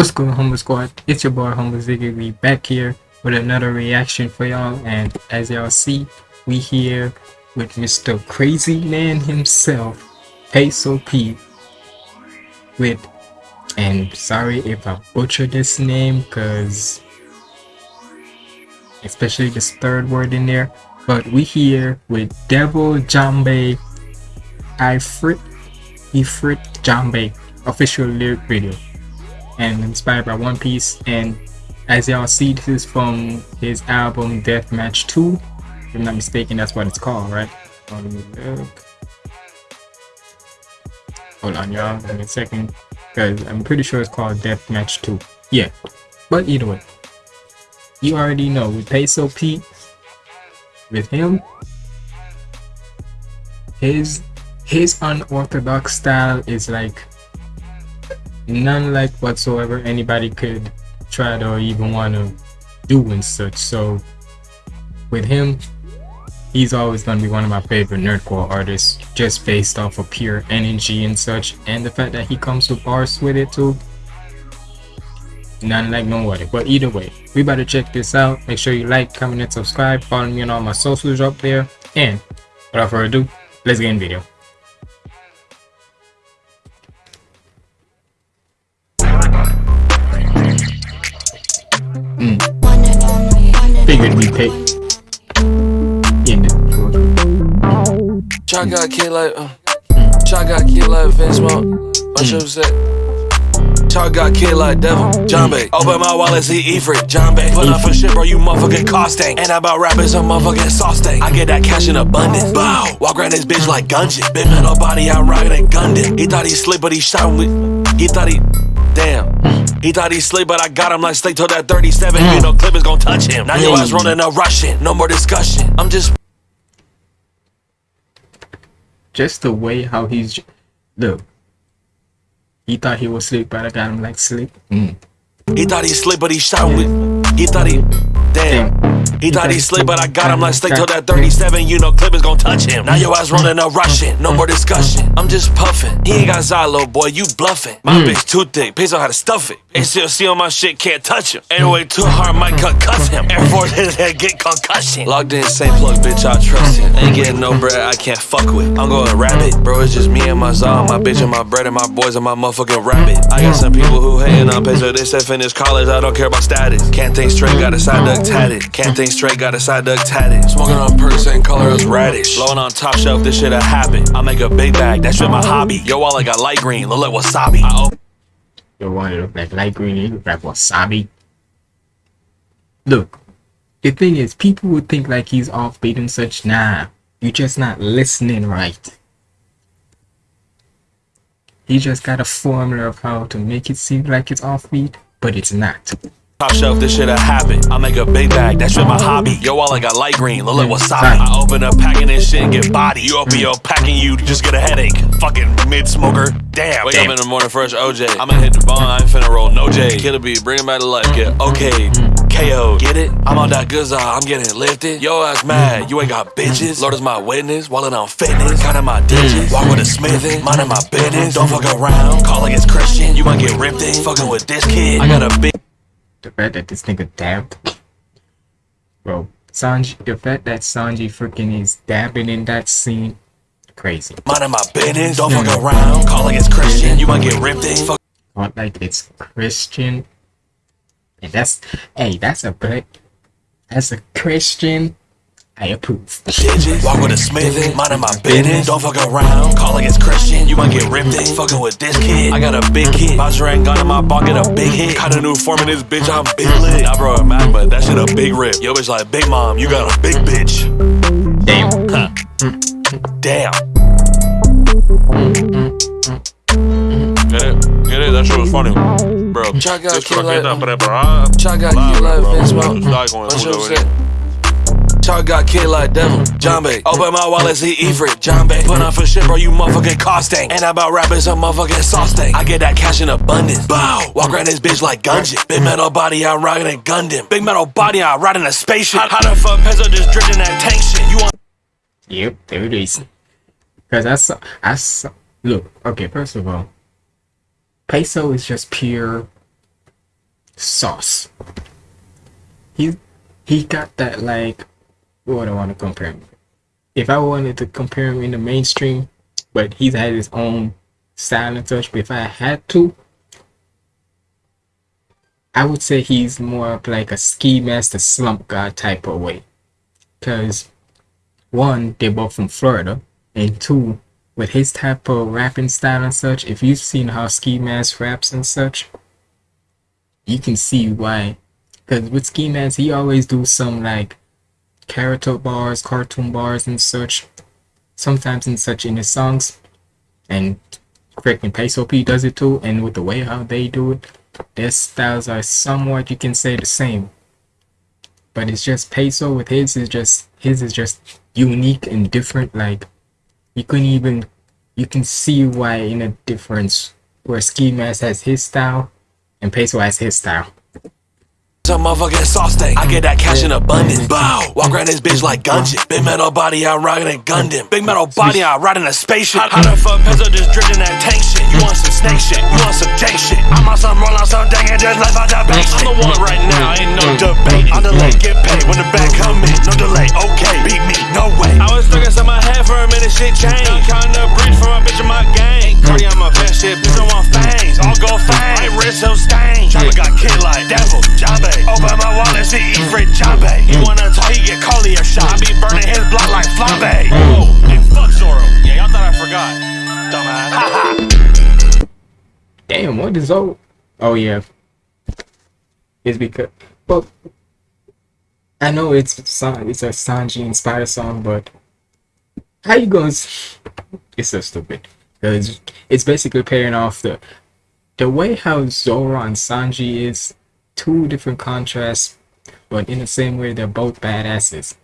What's on, Humble Squad? It's your boy Humble Ziggy. We back here with another reaction for y'all, and as y'all see, we here with Mr. Crazy Man himself, Peso P. With, and sorry if I butcher this name, cause especially this third word in there, but we here with Devil Jambe, Ifrit, Ifrit Jambe official lyric video and inspired by One Piece. And as y'all see, this is from his album Deathmatch 2. If I'm not mistaken, that's what it's called, right? Hold on, y'all. Me a second. Because I'm pretty sure it's called Deathmatch 2. Yeah. But either way. You already know, with Peso Pete, with him, his his unorthodox style is like none like whatsoever anybody could try to even want to do and such. So with him, he's always going to be one of my favorite nerdcore artists just based off of pure energy and such. And the fact that he comes with bars with it too none like nobody but either way we better check this out. Make sure you like comment and subscribe. Follow me on all my socials up there. And without further ado let's get in video figured we pick in Try got kid like uh, Try got kid like Vince. What you say? Try got kid like devil, John. Open my wallet, see Ifrit, Jambe. Put up for shit, bro, you motherfucking costing. And about rappers, a motherfucking sauce. I get that cash in abundance. Bow. Walk around this bitch like Gungeon. Big metal body, I'm rocking and Gundam. He thought he slick, but he shot with. He thought he. Damn. He thought he sleep, but I got him like sleep till that 37. You know, clip is gonna touch him. Now your ass running a Russian. No more discussion. I'm just. Just the way how he's. Look. He thought he was slick, but I got him like slick. Mm. He thought he slick, but he shot with. He thought he. Damn. He thought he slick, but I got him like stick till that 37. You know, clip is gonna touch him. Now your ass running a Russian. No more discussion. I'm just puffing. He ain't got Zylo, boy. You bluffing. My mm. bitch too thick. Pays on how to stuff it. ACLC on my shit, can't touch him. Anyway, too hard, might cut cuss him. Air Force his head, get concussion. Logged in, same plug, bitch, I trust him. Ain't getting no bread, I can't fuck with. I'm going rabbit. Bro, it's just me and my Zah, my bitch and my bread and my boys and my motherfucking rabbit. I got some people who hating on peso. They said finish college, I don't care about status. Can't think straight, got a side duck tatted. Can't think straight, got a side duck tatted. Smoking on perks, same color as radish. Blowing on top shelf, this shit a habit. I make a big bag, that shit my hobby. Yo, wallet got light green, look like wasabi. I Your wallet look like light green, you look like wasabi. Look, the thing is, people would think like he's offbeat and such. Nah, you're just not listening right. He just got a formula of how to make it seem like it's offbeat, but it's not. Top shelf, this shit a habit. I make a big bag, that shit my hobby. Yo, all I got light green, look like wasabi. I open up packing this shit and get body. You open your packing, you just get a headache. Fucking mid smoker. Damn. Wake Damn. up in the morning, fresh OJ. I'ma hit the bone, I ain't finna roll no J. Kill a beat, bring him back to life, get okay. KO, mm-hmm. get it? I'm on that good side, I'm getting lifted. Yo ass mad, mm-hmm. you ain't got bitches. Lord is my witness, wallet on fitness. Counting my mm. digits, walk with a smithing, minding my business. Don't fuck around, call like it's Christian. You might get ripped in, fucking with this kid. I got a big the fact that this nigga dabbed, bro. Sanji, the fact that Sanji freaking is dabbing in that scene, crazy. Minding my business, don't fuck around. Calling it's Christian, you might get ripped in. Fuck. Like it's Christian. And that's, hey, that's a black, that's a Christian I approve. Digits, walk with a smith, minding my business. Don't fuck around, call like it's Christian. You might get ripped in, fucking with this kid. I got a big kid. Bouncer ain't gun in my pocket, a big hit. Got a new form in this bitch, I'm big lit. I bro a Mac, but that shit a big rip. Yo, bitch like big mom, you got a big bitch. Damn. Huh. Damn. Get it? Get it? That shit was funny. Bro, Chaga kill like Chaga kill like Vince What you say? Talk got kid like devil, Bay. Open my wallet, see Ifrit, Jambe. Put on for shit, bro, you motherfucking costing. And about rappers, a motherfucking sauce thing. I get that cash in abundance. Bow. Walk around this bitch like Gungeon. Big metal body, I'm riding a Gundam. Big metal body, I'm riding a spaceship. How, the fuck Peso just drifting that tank shit? You want? Yep, there it is. Because I saw, look, okay, first of all, Peso is just pure sauce. He he got that like do I want to compare him? If I wanted to compare him in the mainstream, but he's had his own style and such. But if I had to, I would say he's more of like a Ski Mask the Slump God type of way. Cause one, they're both from Florida, and two, with his type of rapping style and such, if you've seen how Ski Mask raps and such, you can see why. Cause with Ski Mask, he always do some like character bars, cartoon bars and such. Sometimes in such in his songs. And freaking Peso P does it too, and with the way how they do it, their styles are somewhat you can say the same. But it's just Peso with his is just his is just unique and different. Like you couldn't even you can see why in a difference where Ski Mask has his style and Peso has his style. Motherfucking sauce thing. I get that cash in abundance. Bow. Walk around this bitch like Gungeon. Big metal body, I rockin' a Gundam. Big metal body, I riding a spaceship. How the fuck peso just drinking that tank shit? You want some snake shit? You want some jank shit? I'm on some roll out some dang and just left out the bank shit. I'm the one right now, ain't no mm. debate. On delay, mm. get paid when the back come in. No delay, okay. I be burning his block like flambe. Whoa, and fuck Zoro. Yeah, y'all thought I forgot. Dumbass. Haha. Damn, what is old? Oh yeah, it's because well, I know it's San, it's a Sanji inspired song, but how you gonna? It's so stupid. It's, it's basically paying off the the way how Zoro and Sanji is two different contrasts, but in the same way they're both badasses.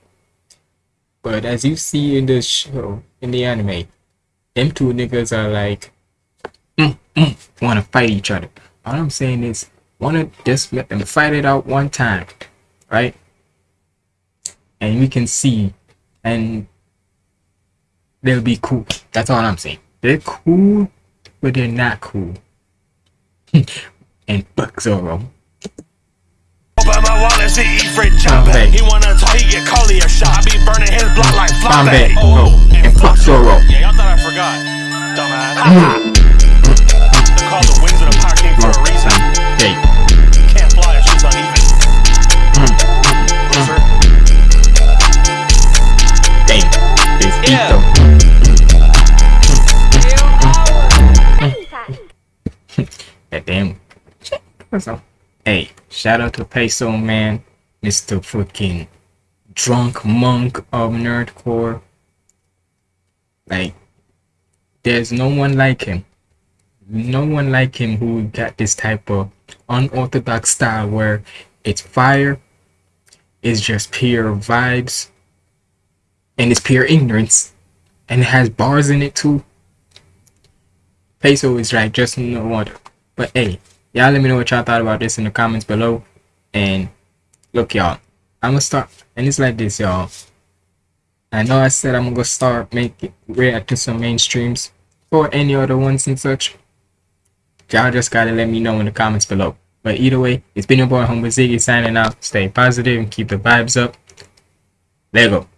But as you see in the show, in the anime, them two niggas are like mm, mm, want to fight each other. All I'm saying is, want to just let them fight it out one time, right? And we can see, and they'll be cool. That's all I'm saying. They're cool, but they're not cool. and fuck Zoro. Open my wallet, see Ifrit Jambe. Flambe. He wanna talk, he get Coley a shot. I be burning his block like flambe. Flambe. Oh, and fuck Zoro. Yeah, y'all thought I forgot. Dumbass. They're called the wings of the Pirate King for a reason. Hey, Can't fly if shit's uneven. Mm-hmm. Loser. damn. This beat Yeah. though. That damn. So, hey, shout out to Peso Man, Mr. Fucking drunk monk of nerdcore. Like, there's no one like him. No one like him who got this type of unorthodox style where it's fire, it's just pure vibes, and it's pure ignorance, and it has bars in it too. Peso is like just no wonder. But hey, y'all let me know what y'all thought about this in the comments below. And look, y'all, I'm gonna start, and it's like this, y'all. I know I said I'm gonna start making react to some mainstreams or any other ones and such. Y'all just gotta let me know in the comments below. But either way, it's been your boy Humble Ziggy signing out. Stay positive and keep the vibes up. There you go.